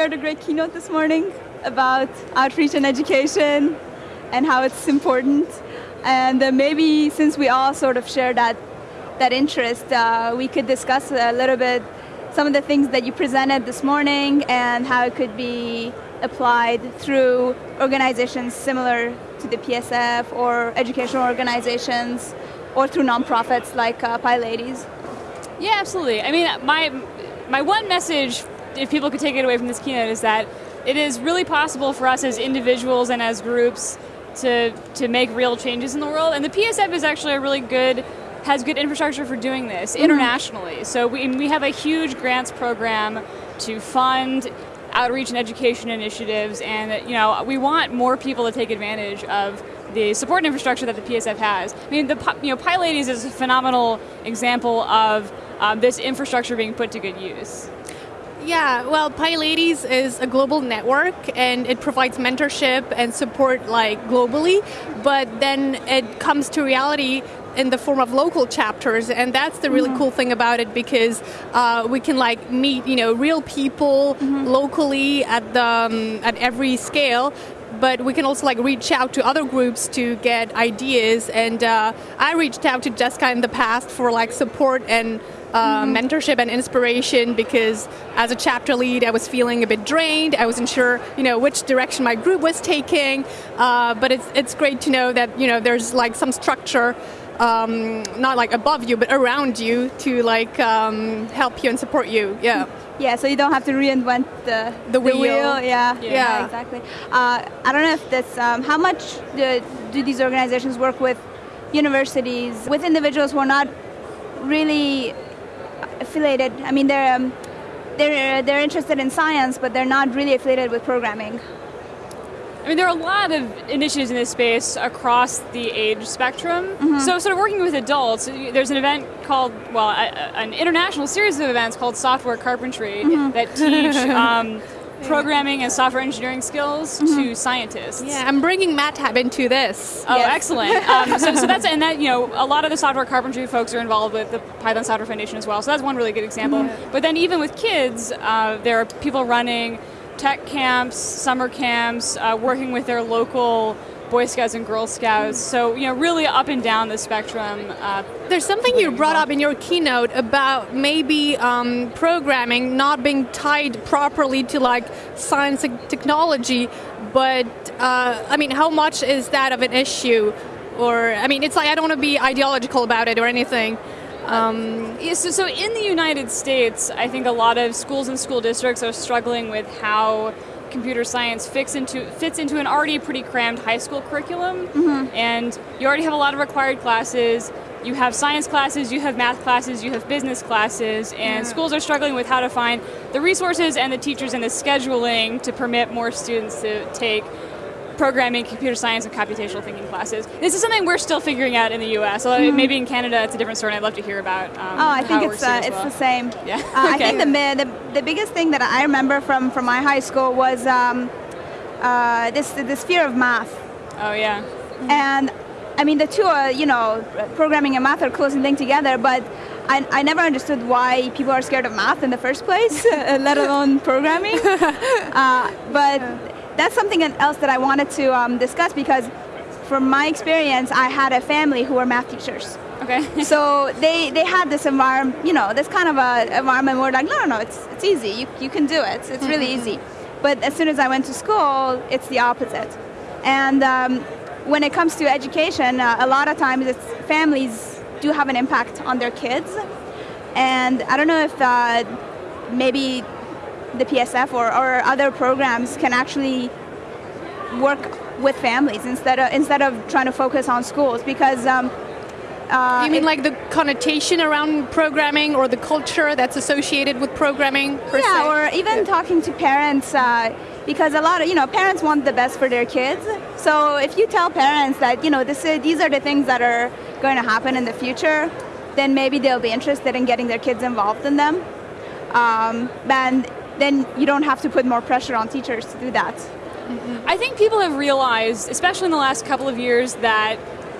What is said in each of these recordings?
heard a great keynote this morning about outreach and education and how it's important. And uh, maybe since we all sort of share that, that interest, uh, we could discuss a little bit some of the things that you presented this morning and how it could be applied through organizations similar to the PSF or educational organizations or through nonprofits like uh, PyLadies. Yeah, absolutely. I mean, my, my one message, if people could take it away from this keynote, is that it is really possible for us as individuals and as groups to, to make real changes in the world. And the PSF is actually a really good, has good infrastructure for doing this mm -hmm. internationally. So we, we have a huge grants program to fund outreach and education initiatives and you know, we want more people to take advantage of the support infrastructure that the PSF has. I mean, the you know, PyLadies is a phenomenal example of um, this infrastructure being put to good use. Yeah, well, PyLadies is a global network and it provides mentorship and support like globally, but then it comes to reality in the form of local chapters and that's the really mm -hmm. cool thing about it because uh, we can like meet you know real people mm -hmm. locally at the um, at every scale but we can also like reach out to other groups to get ideas. And uh, I reached out to Jessica in the past for like support and uh, mm. mentorship and inspiration because as a chapter lead I was feeling a bit drained, I wasn't sure you know, which direction my group was taking, uh, but it's, it's great to know that you know, there's like some structure um, not like above you, but around you to like um, help you and support you. Yeah. Yeah, so you don't have to reinvent the, the, wheel. The wheel. Yeah. yeah. yeah, exactly. Uh, I don't know if this, um, how much do, do these organizations work with universities, with individuals who are not really affiliated. I mean, they're um, they're they're interested in science, but they're not really affiliated with programming. I mean, there are a lot of initiatives in this space across the age spectrum. Mm -hmm. So, sort of working with adults, there's an event called, well, a, an international series of events called Software Carpentry mm -hmm. that teach um, programming and software engineering skills mm -hmm. to scientists. Yeah, I'm bringing MATLAB into this. Oh, yes. excellent. Um, so, so, that's, and that, you know, a lot of the software carpentry folks are involved with the Python Software Foundation as well, so that's one really good example. Mm -hmm. But then even with kids, uh, there are people running tech camps, summer camps, uh, working with their local Boy Scouts and Girl Scouts. So, you know, really up and down the spectrum. Uh, There's something you brought up in your keynote about maybe um, programming not being tied properly to like science and technology, but uh, I mean, how much is that of an issue? Or, I mean, it's like I don't want to be ideological about it or anything. Um, yeah, so, so in the United States, I think a lot of schools and school districts are struggling with how computer science fits into fits into an already pretty crammed high school curriculum, mm -hmm. and you already have a lot of required classes. You have science classes, you have math classes, you have business classes, and yeah. schools are struggling with how to find the resources and the teachers and the scheduling to permit more students to take programming, computer science, and computational thinking classes. This is something we're still figuring out in the U.S. So mm. maybe in Canada it's a different story. I'd love to hear about. Um, oh, I think it's uh, it's well. the same. Yeah. Uh, okay. I think the, the the biggest thing that I remember from from my high school was um, uh, this this fear of math. Oh yeah. And I mean the two are you know programming and math are closely linked together, but. I, I never understood why people are scared of math in the first place, let alone programming. Uh, but that's something else that I wanted to um, discuss because from my experience, I had a family who were math teachers. Okay. so they, they had this environment, you know, this kind of a environment where like, no, no, no, it's, it's easy, you, you can do it, it's really mm-hmm. easy. But as soon as I went to school, it's the opposite. And um, when it comes to education, uh, a lot of times it's families do have an impact on their kids. And I don't know if uh, maybe the PSF or, or other programs can actually work with families instead of instead of trying to focus on schools because um, uh, you mean it, like the connotation around programming or the culture that's associated with programming yeah, se? or even yeah. talking to parents uh, because a lot of, you know, parents want the best for their kids. So if you tell parents that, you know, this is, these are the things that are going to happen in the future, then maybe they'll be interested in getting their kids involved in them. Um, and then you don't have to put more pressure on teachers to do that. I think people have realized, especially in the last couple of years, that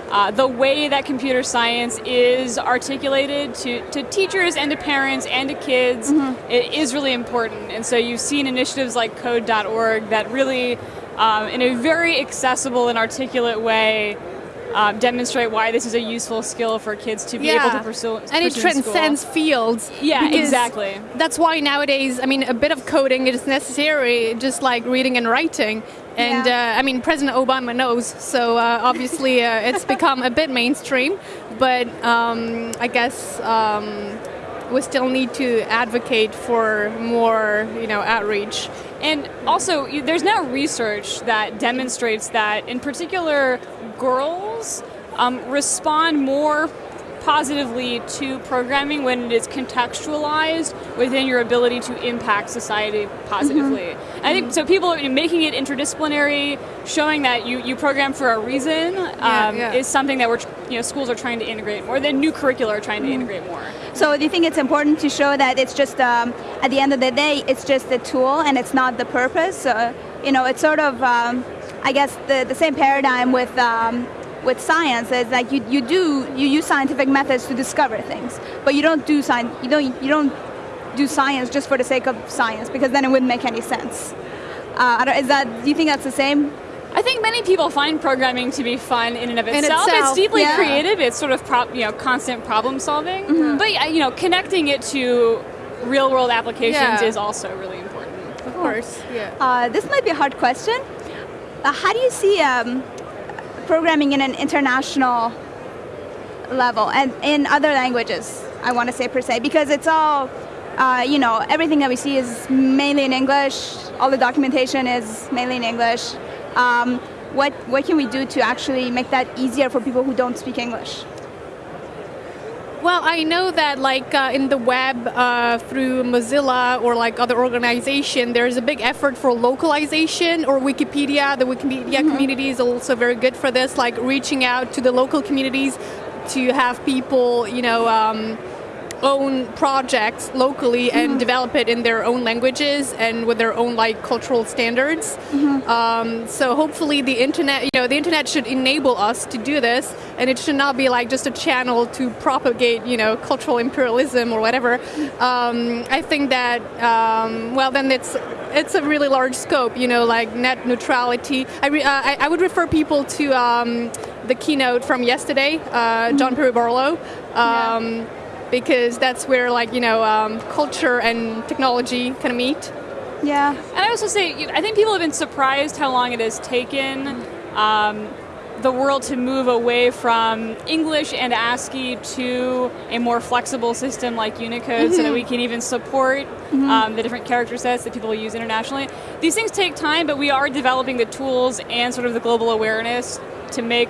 uh, the way that computer science is articulated to, to teachers and to parents and to kids Mm-hmm. it is really important. And so you've seen initiatives like code.org that really, um, in a very accessible and articulate way, um, demonstrate why this is a useful skill for kids to be able to pursue. and it pursue school. transcends fields. Yeah, exactly. That's why nowadays, I mean, a bit of coding is necessary, just like reading and writing. And Yeah. uh, I mean, President Obama knows, so uh, obviously uh, it's become a bit mainstream. But um, I guess um, we still need to advocate for more, you know, outreach. And also, there's now research that demonstrates that, in particular, girls um, respond more positively to programming when it is contextualized within your ability to impact society positively. I think so. People you know, making it interdisciplinary, showing that you, you program for a reason, um, yeah. is something that we're you know schools are trying to integrate more. The new curricula are trying to integrate more. So do you think it's important to show that it's just um, at the end of the day, it's just a tool and it's not the purpose? Uh, you know, it's sort of, um, I guess, the, the same paradigm with um, with science is like you, you do you use scientific methods to discover things, but you don't do science you don't you don't do science just for the sake of science because then it wouldn't make any sense. Uh, I don't- is that do you think that's the same? I think many people find programming to be fun in and of In itself. itself, it's deeply yeah. creative. It's sort of prop, you know constant problem solving. Mm-hmm. But you know, connecting it to real world applications Yeah. is also really important. Of course, yeah. Uh, this might be a hard question. Uh, how do you see um, programming in an international level and in other languages? I want to say per se because it's all, uh, you know, everything that we see is mainly in English. All the documentation is mainly in English. Um, what what can we do to actually make that easier for people who don't speak English? Well, I know that like uh, in the web uh, through Mozilla or like other organization, there's a big effort for localization or Wikipedia. The Wikipedia community is also very good for this, like reaching out to the local communities to have people, you know, um, own projects locally and develop it in their own languages and with their own like cultural standards. Um, so hopefully the internet, you know, the internet should enable us to do this, and it should not be like just a channel to propagate, you know, cultural imperialism or whatever. Um, I think that um, well, then it's it's a really large scope, you know, like net neutrality. I re- uh, I, I would refer people to um, the keynote from yesterday, uh, John Perry Barlow. Um, Because that's where, like, you know, um, culture and technology kind of meet. Yeah. And I also say, I think people have been surprised how long it has taken um, the world to move away from English and ASCII to a more flexible system like Unicode so that we can even support um, the different character sets that people use internationally. These things take time, but we are developing the tools and sort of the global awareness to make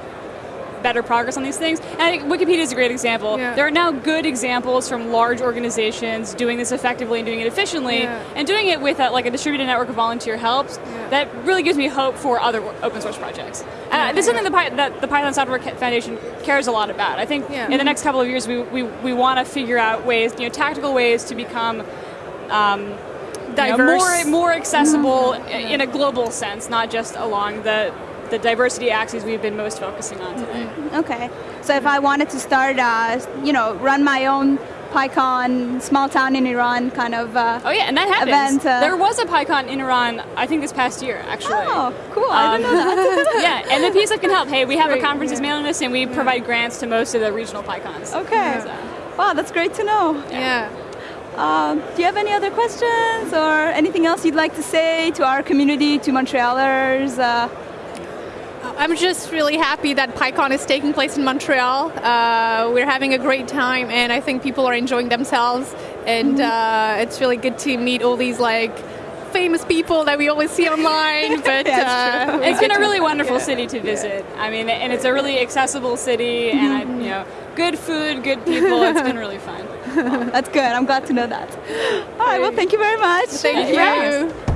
better progress on these things. And I think Wikipedia is a great example. Yeah. There are now good examples from large organizations doing this effectively and doing it efficiently, Yeah. and doing it with a, like a distributed network of volunteer helps. That really gives me hope for other open source projects. Uh, this is something the that the Python Software Foundation cares a lot about. I think Yeah. in the next couple of years, we, we, we want to figure out ways, you know, tactical ways to become um, you know, more more accessible i- in a global sense, not just along the the diversity axes we've been most focusing on today. Okay. So if I wanted to start, uh, you know, run my own PyCon small town in Iran kind of. Uh, Oh yeah, and that happens. Event, uh, there was a PyCon in Iran, I think this past year, actually. Oh, cool! I didn't know that. yeah, and the PSF can help. Hey, we have a conferences yeah. mailing list, and we provide grants to most of the regional PyCons. Okay. So, Wow, that's great to know. Yeah. Um, do you have any other questions or anything else you'd like to say to our community, to Montrealers? Uh, I'm just really happy that PyCon is taking place in Montreal. Uh, we're having a great time, and I think people are enjoying themselves. And uh, it's really good to meet all these like famous people that we always see online. But uh, it's been a really Yeah. wonderful city to visit. I mean, and it's a really accessible city, and I, you know, good food, good people. It's been really fun. that's good. I'm glad to know that. All right. Well, thank you very much. Thank Yeah. you.